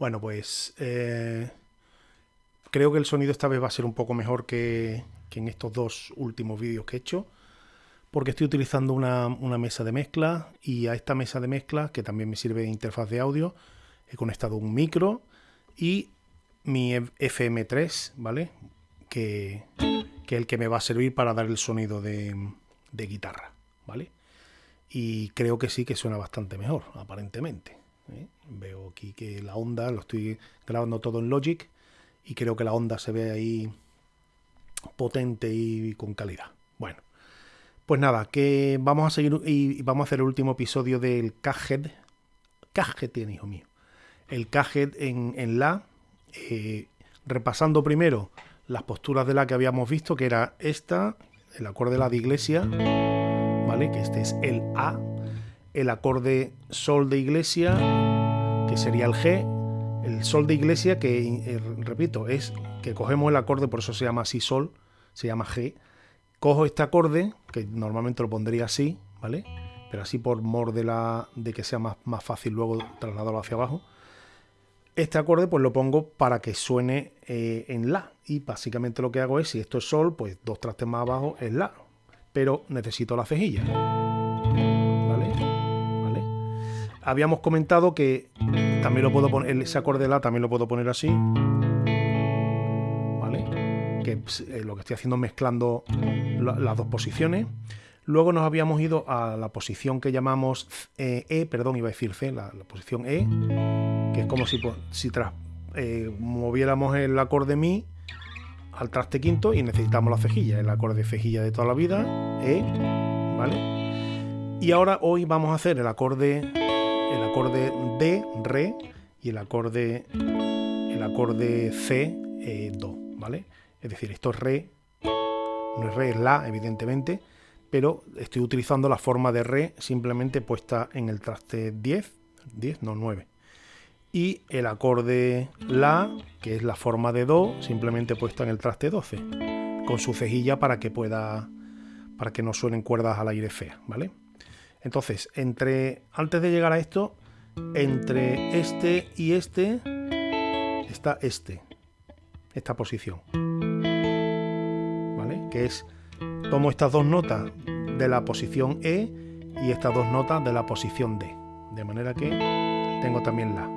Bueno, pues eh, creo que el sonido esta vez va a ser un poco mejor que, en estos dos últimos vídeos que he hecho, porque estoy utilizando una, mesa de mezcla y a esta mesa de mezcla, que también me sirve de interfaz de audio, he conectado un micro y mi FM3, ¿vale? Que, que, es el que me va a servir para dar el sonido de guitarra, ¿vale? Y creo que sí que suena bastante mejor, aparentemente. ¿Eh? Veo aquí que la onda, lo estoy grabando todo en Logic y creo que la onda se ve ahí potente y con calidad. Bueno, pues nada, que vamos a seguir y vamos a hacer el último episodio del Caged. Caged tiene, hijo mío. El Caged en, en La. Eh, repasando primero las posturas de La que habíamos visto, que era esta, el acorde de La de iglesia, ¿vale? Que este es el A. El acorde Sol de iglesia, que sería el G, el sol de iglesia, que eh, repito, es que cogemos el acorde, por eso se llama así sol, se llama G. Cojo este acorde, que normalmente lo pondría así, ¿vale? Pero así por mor de, la, de que sea más, más fácil luego trasladarlo hacia abajo. Este acorde pues lo pongo para que suene eh, en La. Y básicamente lo que hago es, si esto es Sol, pues dos trastes más abajo es La. Pero necesito la cejilla. Habíamos comentado que también lo puedo poner, ese acorde de La también lo puedo poner así. ¿Vale? Que eh, lo que estoy haciendo mezclando las dos posiciones. Luego nos habíamos ido a la posición que llamamos eh, E, perdón, iba a decir C, la, posición E, que es como si, si tras, eh, moviéramos el acorde Mi al traste quinto y necesitamos la cejilla, el acorde cejilla de toda la vida, E, ¿vale? Y ahora hoy vamos a hacer el acorde el acorde D, Re, y el acorde, el acorde C, eh, Do, ¿vale? Es decir, esto es Re, no es Re, es La, evidentemente, pero estoy utilizando la forma de Re simplemente puesta en el traste 10, 10, no 9. Y el acorde La, que es la forma de Do, simplemente puesta en el traste 12, con su cejilla para que pueda, para que no suenen cuerdas al aire feas, ¿vale? Entonces, entre antes de llegar a esto, entre este y este está este, esta posición. ¿Vale? Que es, tomo estas dos notas de la posición E y estas dos notas de la posición D. De manera que tengo también la.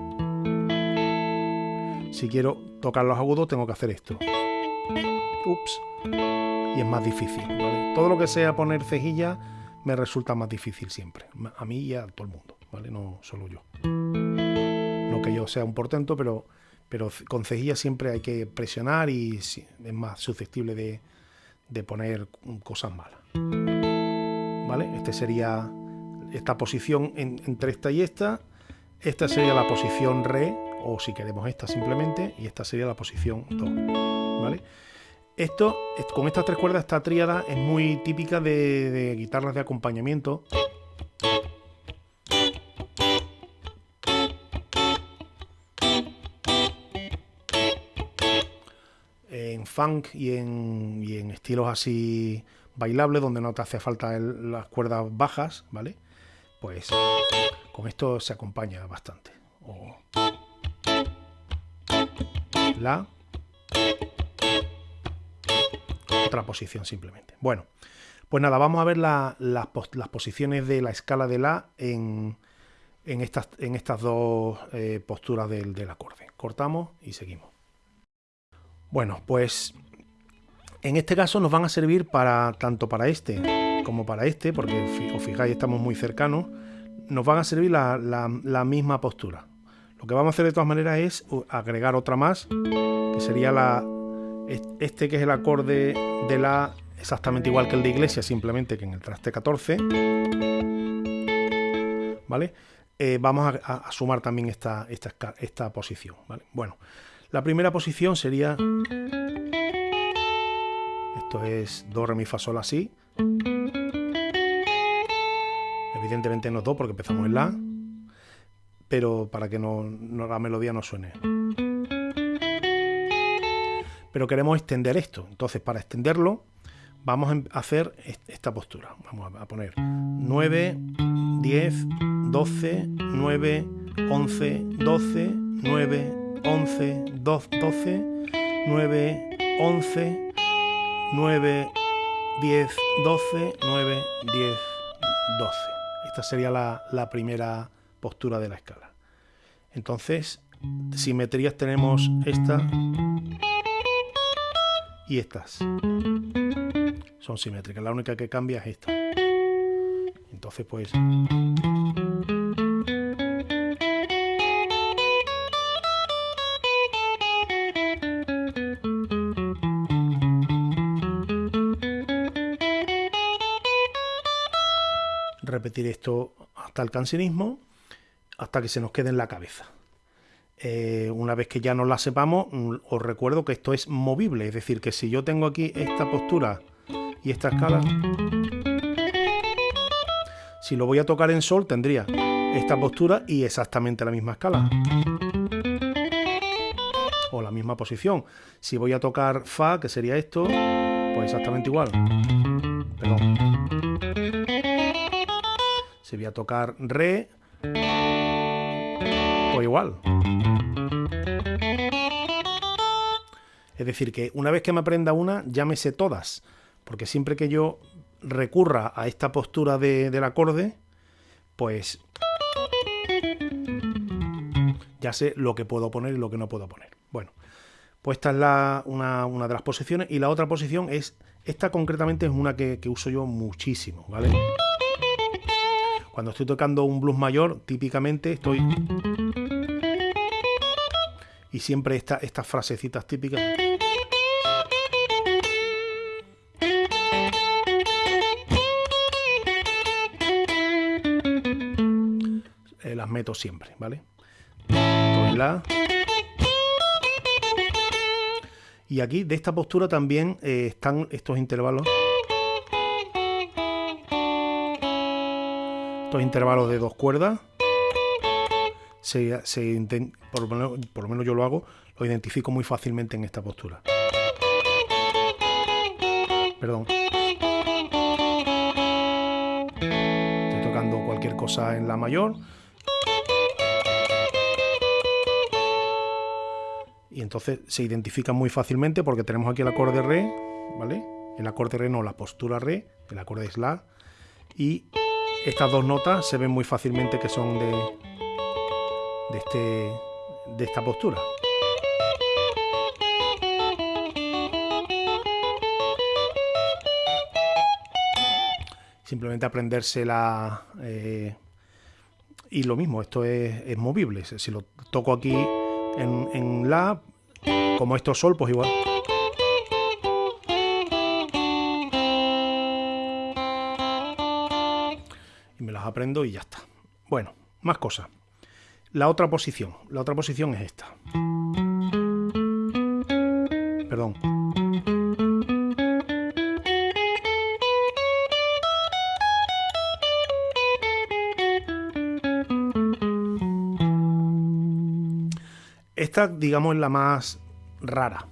Si quiero tocar los agudos tengo que hacer esto. Ups. Y es más difícil. Todo lo que sea poner cejilla me resulta más difícil siempre, a mí y a todo el mundo, ¿vale? No solo yo. No que yo sea un portento, pero, pero con cejilla siempre hay que presionar y es más susceptible de, de poner cosas malas. ¿Vale? Este sería esta posición entre esta y esta. Esta sería la posición re, o si queremos esta simplemente, y esta sería la posición do. ¿Vale? Esto, con estas tres cuerdas, esta tríada es muy típica de, guitarras de acompañamiento. En funk y en, estilos así bailables, donde no te hace falta las cuerdas bajas, ¿vale? Pues con esto se acompaña bastante. la, otra posición simplemente. Bueno, pues nada, vamos a ver las posiciones de la escala de La en, estas, dos eh, posturas del, acorde. Cortamos y seguimos. Bueno, pues en este caso nos van a servir para tanto para este como para este, porque os fijáis estamos muy cercanos, nos van a servir la misma postura. Lo que vamos a hacer de todas maneras es agregar otra más, que sería la, este que es el acorde de la exactamente igual que el de iglesia, simplemente que en el traste 14. ¿Vale? Eh, vamos a, sumar también esta, esta, esta posición. ¿vale? Bueno, la primera posición sería... Esto es Do, Re, Mi, Fa, Sol, Así. Evidentemente no Do porque empezamos en La. Pero para que no, la melodía no suene pero queremos extender esto. Entonces, para extenderlo, vamos a hacer esta postura. Vamos a poner 9, 10, 12, 9, 11, 12, 9, 11, 12, 9, 11, 9, 10, 12, 9, 10, 12. Esta sería la, la primera postura de la escala. Entonces, simetrías tenemos esta y estas. Son simétricas. La única que cambia es esta. Entonces, pues... Repetir esto hasta el cancionismo, hasta que se nos quede en la cabeza. Eh, una vez que ya nos la sepamos, mm, os recuerdo que esto es movible, es decir, que si yo tengo aquí esta postura y esta escala, si lo voy a tocar en sol tendría esta postura y exactamente la misma escala. O la misma posición. Si voy a tocar fa, que sería esto, pues exactamente igual. Perdón. Si voy a tocar re, pues igual. Es decir, que una vez que me aprenda una, ya me sé todas. Porque siempre que yo recurra a esta postura del acorde, pues ya sé lo que puedo poner y lo que no puedo poner. Bueno, pues esta es la, una, de las posiciones. Y la otra posición es, esta concretamente es una que, que uso yo muchísimo, ¿vale? Cuando estoy tocando un blues mayor, típicamente estoy y siempre está estas frasecitas típicas. Eh, las meto siempre, ¿vale? La. Y aquí de esta postura también eh, están estos intervalos. Estos intervalos de dos cuerdas se, por, lo menos, yo lo hago, lo identifico muy fácilmente en esta postura. Perdón. Estoy tocando cualquier cosa en la mayor. Y entonces se identifica muy fácilmente porque tenemos aquí el acorde re, ¿vale? El acorde re no, la postura re, el acorde es la. Y estas dos notas se ven muy fácilmente que son de, de, este, de esta postura. Simplemente aprendérsela eh, y lo mismo, esto es, movible. Si lo toco aquí en, en La, como esto es Sol, pues igual. Y me las aprendo y ya está. Bueno, más cosas. La otra posición, la otra posición es esta. Perdón. Esta, digamos, es la más rara.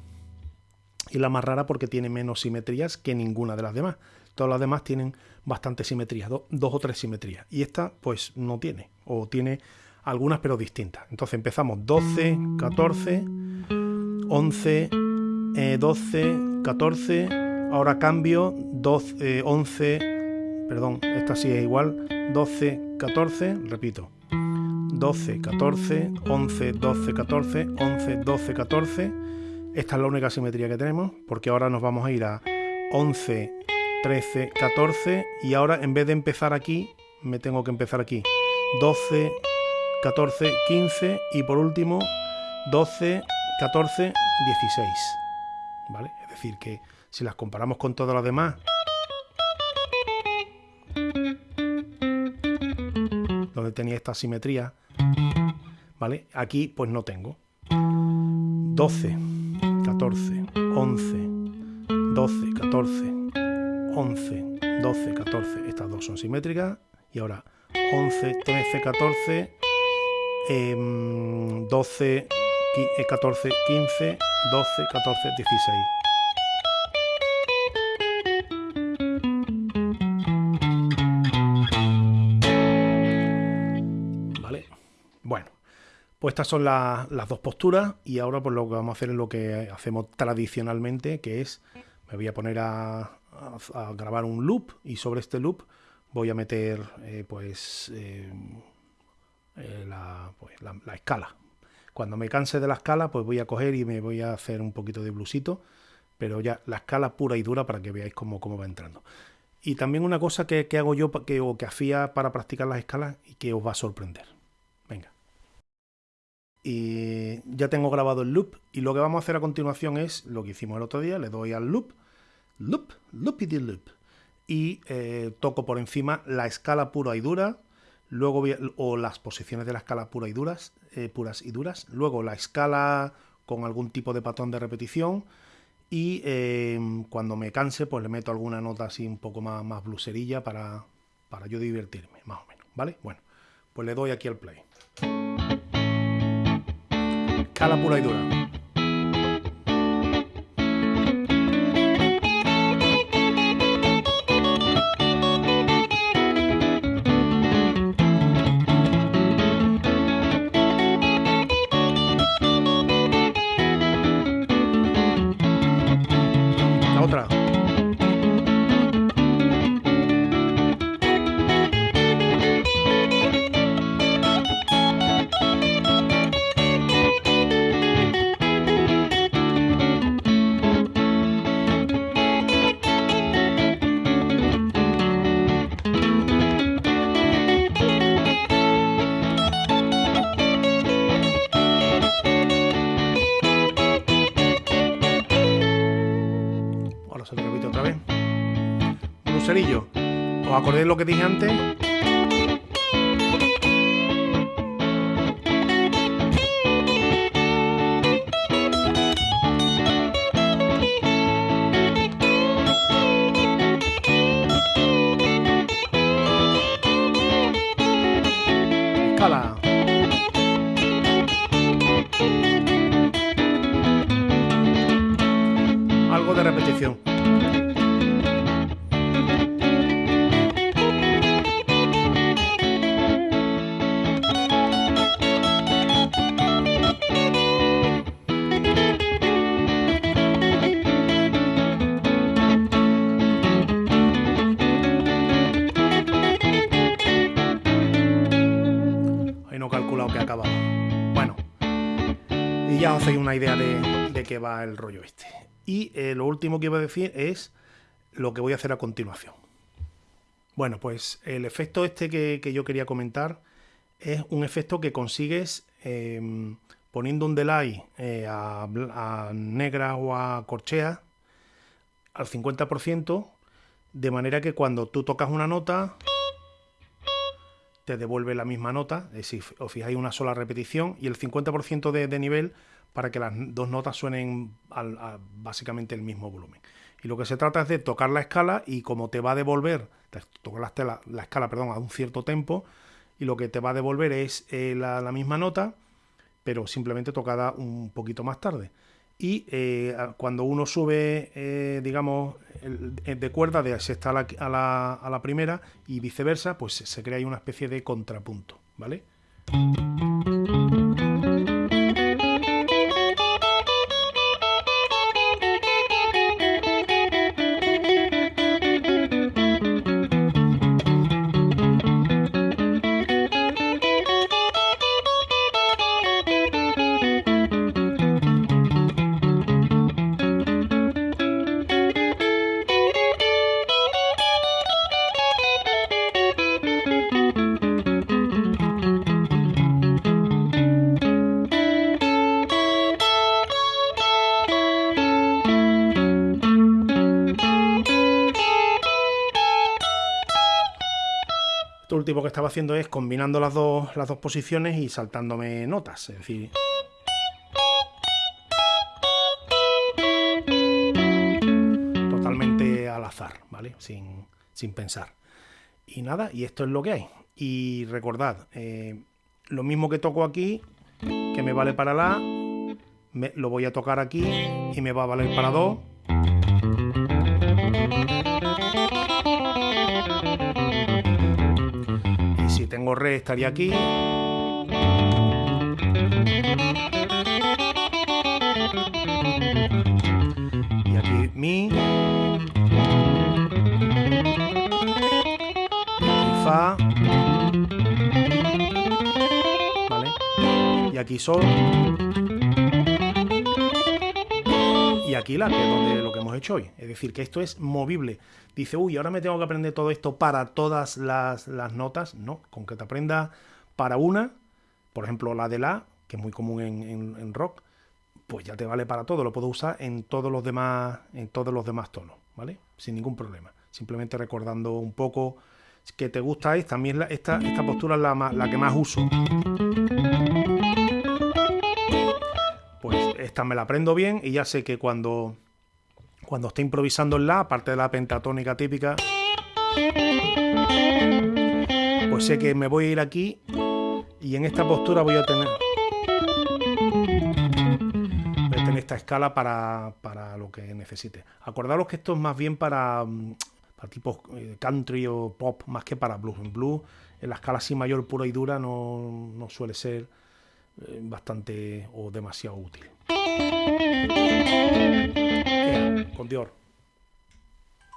Y la más rara porque tiene menos simetrías que ninguna de las demás. Todas las demás tienen bastante simetría, dos o tres simetrías. Y esta, pues, no tiene. O tiene algunas pero distintas. Entonces empezamos 12, 14, 11, 12, 14, ahora cambio 12, 11, perdón, esta sí es igual, 12, 14, repito, 12, 14, 11, 12, 14, 11, 12, 14. Esta es la única simetría que tenemos, porque ahora nos vamos a ir a 11, 13, 14 y ahora en vez de empezar aquí, me tengo que empezar aquí. 12, 14, 15 y por último 12, 14, 16. ¿Vale? Es decir, que si las comparamos con todas las demás, donde tenía esta simetría, ¿vale? Aquí pues no tengo. 12, 14, 11, 12, 14, 11, 12, 14. Estas dos son simétricas. Y ahora 11, 13, 14 12, 14, 15, 12, 14, 16. ¿Vale? Bueno, Pues estas son las dos posturas y ahora pues lo que vamos a hacer es lo que hacemos tradicionalmente, que es me voy a poner a, grabar un loop y sobre este loop voy a meter eh, pues, pues la, la, escala. Cuando me canse de la escala pues voy a coger y me voy a hacer un poquito de blusito, pero ya la escala pura y dura para que veáis cómo, cómo va entrando. Y también una cosa que, que hago yo que, o que hacía para practicar las escalas y que os va a sorprender. Venga y ya tengo grabado el loop y lo que vamos a hacer a continuación es lo que hicimos el otro día, le doy al loop, loop, loopity loop y eh, toco por encima la escala pura y dura, luego o las posiciones de la escala pura y duras, eh, puras y duras, luego la escala con algún tipo de patrón de repetición y em, cuando me canse pues le meto alguna nota así un poco más, más bluserilla para, para yo divertirme, más o menos, ¿vale? Bueno, pues le doy aquí al play la pura y dura. ¿Os acordáis lo que dije antes? Algo de repetición. Ya os hacéis una idea de, qué va el rollo este. Y eh, lo último que iba a decir es lo que voy a hacer a continuación. Bueno, pues el efecto este que, yo quería comentar es un efecto que consigues em, poniendo un delay eh, a, negra o a corchea al 50%, de manera que cuando tú tocas una nota te devuelve la misma nota, es decir, os fijáis una sola repetición y el 50% de, nivel para que las dos notas suenen básicamente el mismo volumen. Y lo que se trata es de tocar la escala y como te va a devolver, tocar la, la, escala perdón, a un cierto tempo y lo que te va a devolver es eh, la, misma nota, pero simplemente tocada un poquito más tarde y eh, cuando uno sube, eh, digamos, de cuerda de sexta a la primera y viceversa, pues se crea ahí una especie de contrapunto, ¿vale? Último que estaba haciendo es combinando las dos, las dos posiciones y saltándome notas, es decir... Totalmente al azar, ¿vale? Sin, pensar. Y nada, y esto es lo que hay. Y recordad, eh, lo mismo que toco aquí, que me vale para la, lo voy a tocar aquí y me va a valer para do. Tengo re estaría aquí. Y aquí mi. Fa. ¿Vale? Y aquí sol. Aquí que es donde lo que hemos hecho hoy. Es decir, que esto es movible. Dice, uy, ahora me tengo que aprender todo esto para todas las, notas. No, con que te aprenda para una, por ejemplo, la de la, que es muy común en, rock, pues ya te vale para todo. Lo puedo usar en todos los demás, en todos los demás tonos, ¿vale? Sin ningún problema. Simplemente recordando un poco que te gusta es también esta, esta postura es la, la que más uso. Esta me la aprendo bien y ya sé que cuando, cuando esté improvisando en la, aparte de la pentatónica típica, pues sé que me voy a ir aquí y en esta postura voy a tener, voy a tener esta escala para, para lo que necesite. Acordaros que esto es más bien para, para tipos eh, country o pop, más que para blues. En blues, en la escala así mayor, pura y dura, no, no suele ser bastante o demasiado útil. con Dior.